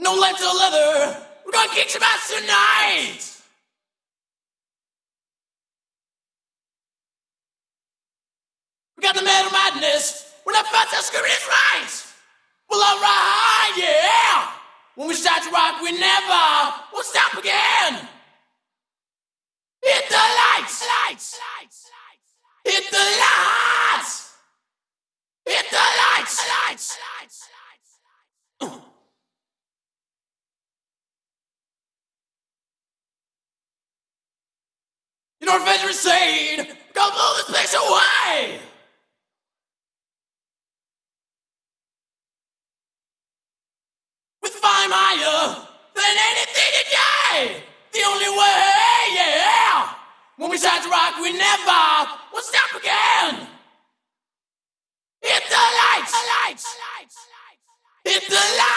No life to leather. We're gonna kick some ass tonight. We got the metal madness. When that fat ass screaming is right. Well, alright, yeah. When we start to rock, we never will stop again. Hit the lights, lights, lights, lights. Hit the lights. Hit the lights, lights, lights, lights. Avengers saying? Go blow this place away! With fire higher than anything today! The only way, yeah! When we start to rock, we never will stop again! Hit the lights! Hit the lights! Hit the lights!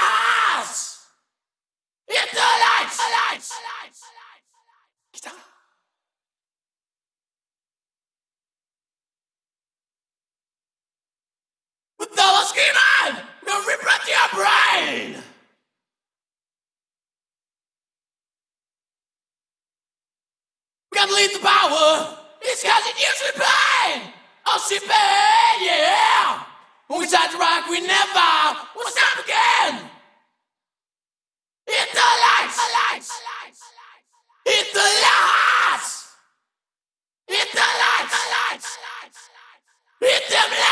I'm leading the power, it's cause it usually pain. Oh, she pain, yeah. When we tried to rock, we never will stop again. Hit the lights. lights. Hit the lights. Hit the lights. Hit them lights.